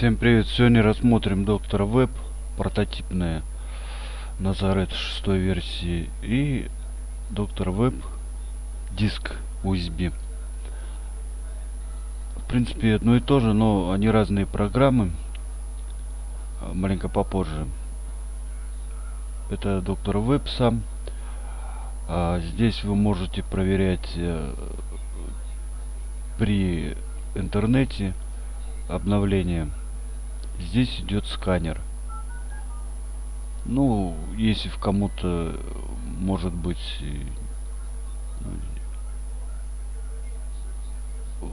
Всем привет! Сегодня рассмотрим доктора Веб, прототипная Назарет 6 версии и доктор Веб диск USB. В принципе одно и то же, но они разные программы. А, маленько попозже. Это доктор Веб сам. А здесь вы можете проверять э, при интернете обновление здесь идет сканер. Ну если в кому-то может быть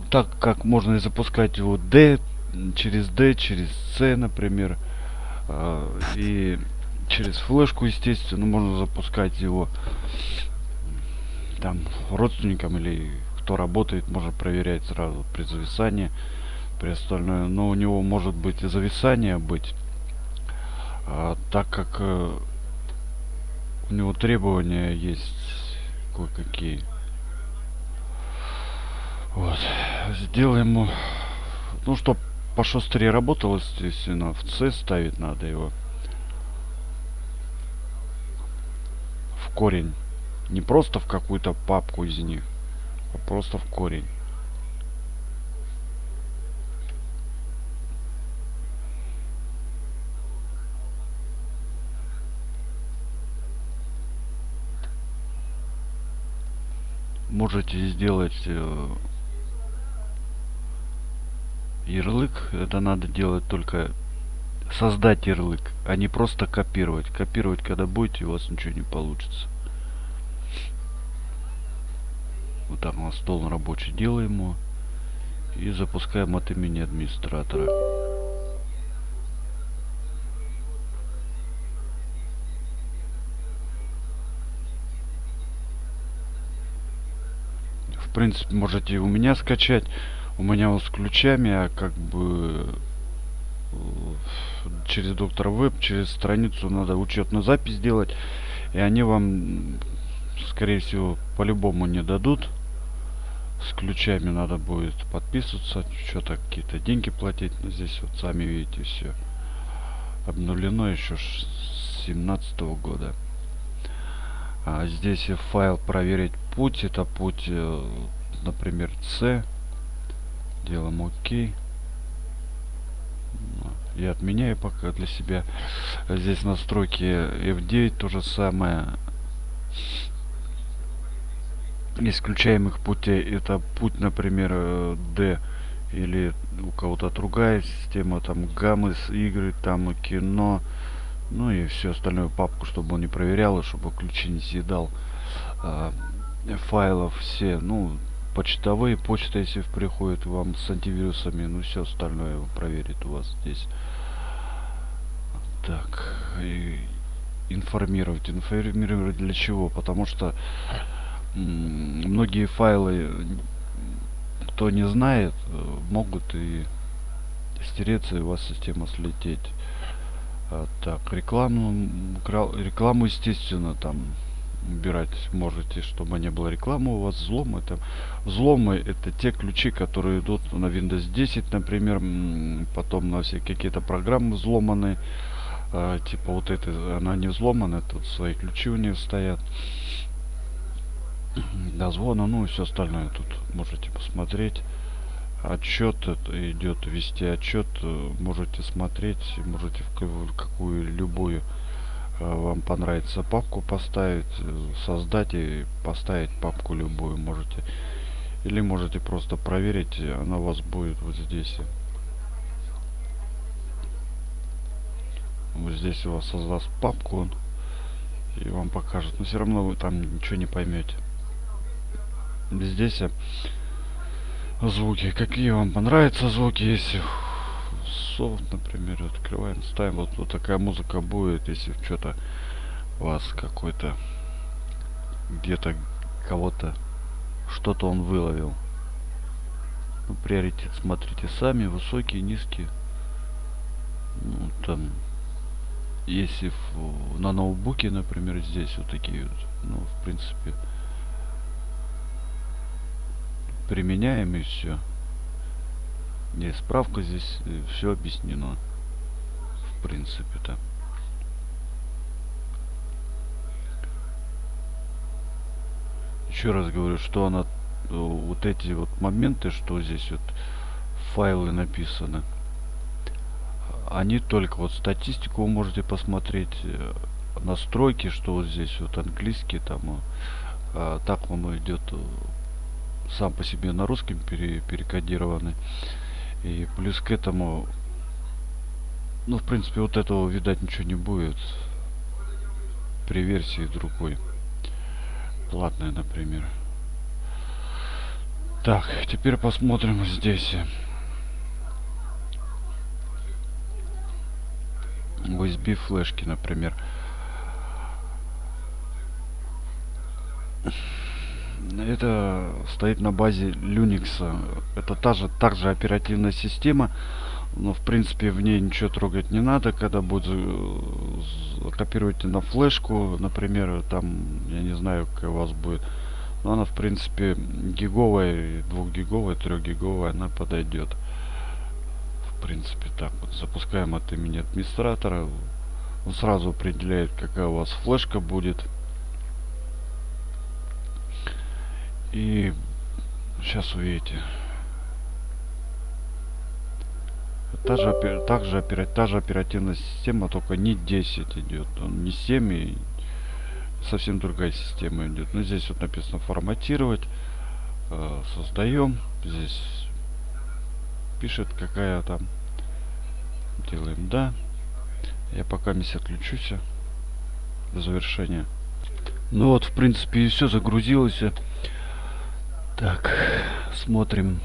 так как можно и запускать его D через D через C например а, и через флешку естественно можно запускать его там родственникам или кто работает можно проверять сразу при зависании при остальное. Но у него может быть и зависание быть а, так как э, у него требования есть кое-какие. Вот. Сделаем ну что пошустрее работал естественно в c ставить надо его. В корень. Не просто в какую-то папку из них а просто в корень можете сделать э, ярлык. Это надо делать только создать ярлык а не просто копировать. Копировать когда будете у вас ничего не получится. Вот так на стол рабочий делаем его и запускаем от имени администратора принципе, можете у меня скачать. У меня вот с ключами, а как бы э, через доктор веб, через страницу надо учетную запись делать. И они вам, скорее всего, по-любому не дадут. С ключами надо будет подписываться, что-то какие-то деньги платить. Но здесь вот сами видите все обновлено еще с 17 года. А здесь файл проверить путь. Это путь, э, например, C. Делаем ОК. Я отменяю пока для себя. Здесь настройки F9 то же самое. Исключаемых путей. Это путь, например, э, D или у кого-то другая система, там гаммы, игры, там кино, ну и все остальное папку, чтобы он не проверял, и чтобы ключи не съедал а, файлов все, ну, почтовые, почта, если приходит вам с антивирусами, ну, все остальное проверит у вас здесь. Так, и информировать. Информировать для чего? Потому что многие файлы, кто не знает, могут и стереться, и у вас система слететь. А, так, рекламу, рекламу, естественно, там убирать можете, чтобы не было рекламы у вас. Взломы это взломы это те ключи, которые идут на Windows 10, например, потом на все какие-то программы взломаны. А, типа вот это, она не взломана, тут свои ключи у нее стоят. Дозвона, ну и все остальное тут можете посмотреть отчет идет вести отчет э, можете смотреть можете в какую любую э, вам понравится папку поставить э, создать и поставить папку любую можете. Или можете просто проверить она у вас будет вот здесь. Вот здесь у вас создаст папку и вам покажет. Но все равно вы там ничего не поймете здесь звуки какие вам понравятся звуки если софт например открываем ставим вот, вот такая музыка будет если что-то вас какой-то где-то кого-то что-то он выловил. Ну, приоритет смотрите сами высокие низкие. Ну, там если в, на ноутбуке например здесь вот такие вот ну в принципе применяем и все Есть справка здесь, все объяснено. В принципе-то. Еще раз говорю, что она э, вот эти вот моменты, что здесь вот файлы написаны, они только вот статистику вы можете посмотреть, э, настройки, что вот здесь вот английский там, а, так он идет э, сам по себе на русском пере, перекодированный. И плюс к этому, ну, в принципе, вот этого, видать, ничего не будет при версии другой. Платная, например. Так, теперь посмотрим здесь. USB флешки, например. Это стоит на базе Linux. Это та же, также оперативная система. Но в принципе в ней ничего трогать не надо. Когда будет копировать на флешку, например, там, я не знаю, какая у вас будет. Но она в принципе гиговая, 2 гиговая, 3 гиговая, она подойдет. В принципе так вот. Запускаем от имени администратора. Он сразу определяет, какая у вас флешка будет. И сейчас увидите. Та же, также та же оперативная система, только не 10 идет. Он не 7 и совсем другая система идет. Но здесь вот написано форматировать. Э, создаем. Здесь пишет какая там. Делаем да. Я пока не отключусь до завершения. Ну вот, в принципе, и все загрузилось. Так, смотрим.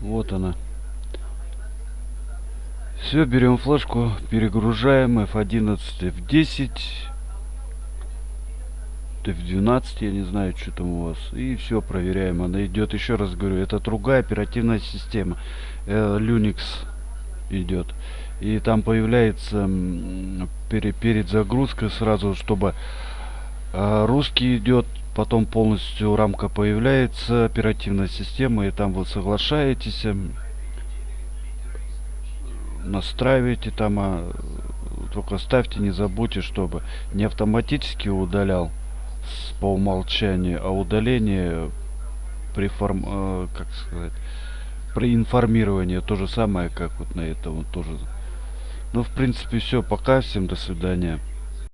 Вот она. Все, берем флешку, перегружаем F11, F10, F12, я не знаю, что там у вас. И все, проверяем. Она идет, еще раз говорю, это другая оперативная система. Э, Linux идет и там появляется перед, перед загрузкой сразу чтобы э, русский идет потом полностью рамка появляется оперативная система и там вы соглашаетесь настраиваете там а, только ставьте не забудьте чтобы не автоматически удалял с, по умолчанию а удаление при форм э, как сказать при информировании. То же самое как вот на этом тоже ну, в принципе, все. Пока. Всем до свидания.